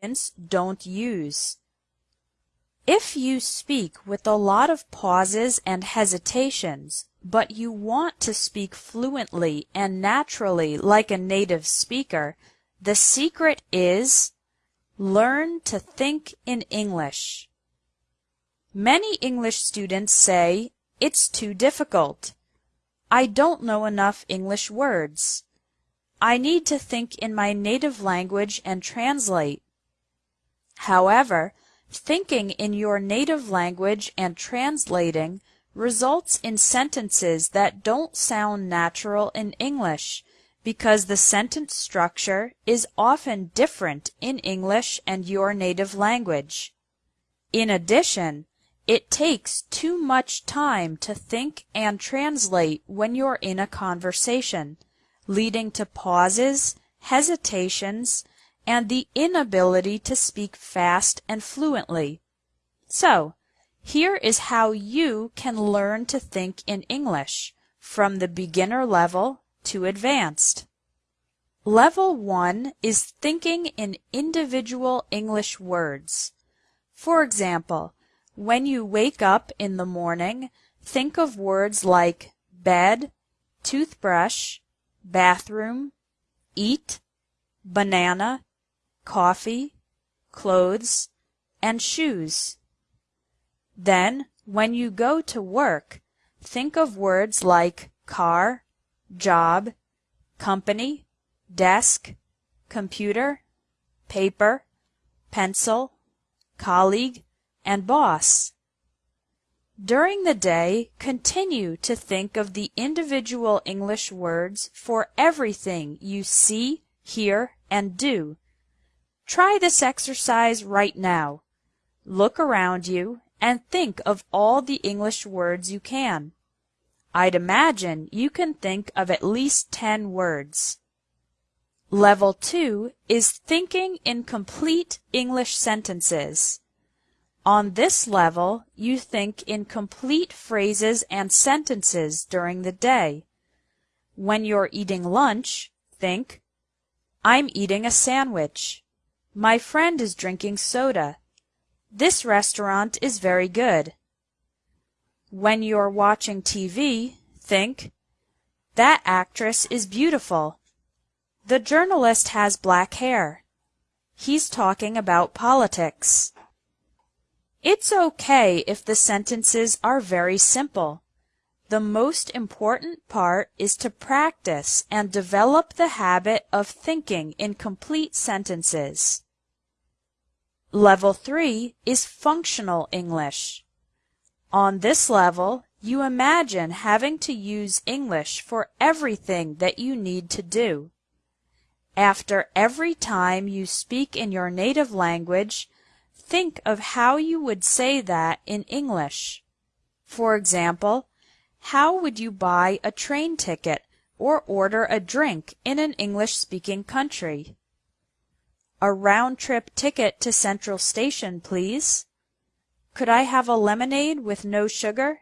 students don't use. If you speak with a lot of pauses and hesitations, but you want to speak fluently and naturally like a native speaker, the secret is learn to think in English. Many English students say, it's too difficult. I don't know enough English words. I need to think in my native language and translate. However, thinking in your native language and translating results in sentences that don't sound natural in English because the sentence structure is often different in English and your native language. In addition, it takes too much time to think and translate when you're in a conversation, leading to pauses, hesitations, and the inability to speak fast and fluently. So, here is how you can learn to think in English from the beginner level to advanced. Level 1 is thinking in individual English words. For example, when you wake up in the morning, think of words like bed, toothbrush, bathroom, eat, banana, coffee, clothes, and shoes. Then, when you go to work, think of words like car, job, company, desk, computer, paper, pencil, colleague, and boss. During the day, continue to think of the individual English words for everything you see, hear, and do. Try this exercise right now. Look around you and think of all the English words you can. I'd imagine you can think of at least 10 words. Level 2 is thinking in complete English sentences. On this level, you think in complete phrases and sentences during the day. When you're eating lunch, think, I'm eating a sandwich. My friend is drinking soda. This restaurant is very good. When you're watching TV, think, that actress is beautiful. The journalist has black hair. He's talking about politics. It's okay if the sentences are very simple. The most important part is to practice and develop the habit of thinking in complete sentences. Level 3 is Functional English. On this level, you imagine having to use English for everything that you need to do. After every time you speak in your native language, think of how you would say that in English. For example, how would you buy a train ticket or order a drink in an English-speaking country? A round-trip ticket to Central Station, please. Could I have a lemonade with no sugar?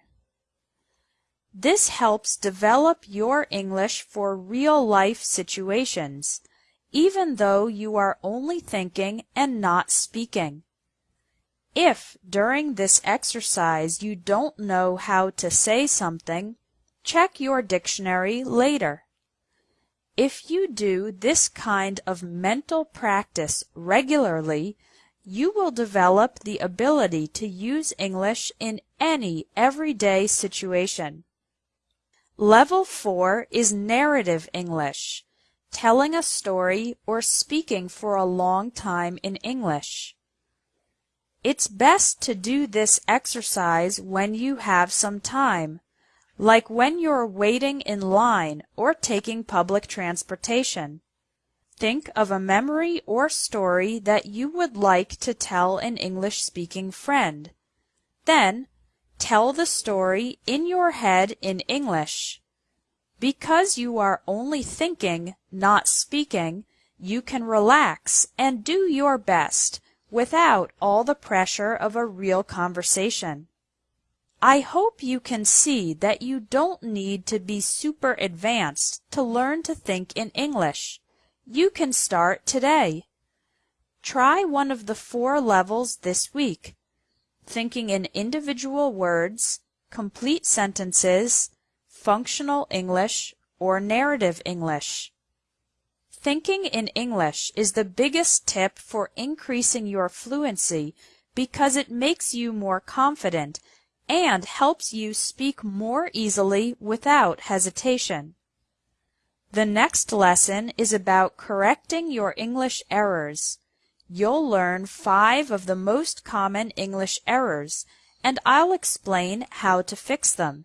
This helps develop your English for real-life situations, even though you are only thinking and not speaking. If during this exercise you don't know how to say something, check your dictionary later. If you do this kind of mental practice regularly, you will develop the ability to use English in any everyday situation. Level 4 is narrative English, telling a story or speaking for a long time in English. It's best to do this exercise when you have some time, like when you're waiting in line or taking public transportation. Think of a memory or story that you would like to tell an English-speaking friend. Then, tell the story in your head in English. Because you are only thinking, not speaking, you can relax and do your best without all the pressure of a real conversation. I hope you can see that you don't need to be super advanced to learn to think in English. You can start today. Try one of the four levels this week. Thinking in individual words, complete sentences, functional English, or narrative English. Thinking in English is the biggest tip for increasing your fluency because it makes you more confident and helps you speak more easily without hesitation. The next lesson is about correcting your English errors. You'll learn five of the most common English errors, and I'll explain how to fix them.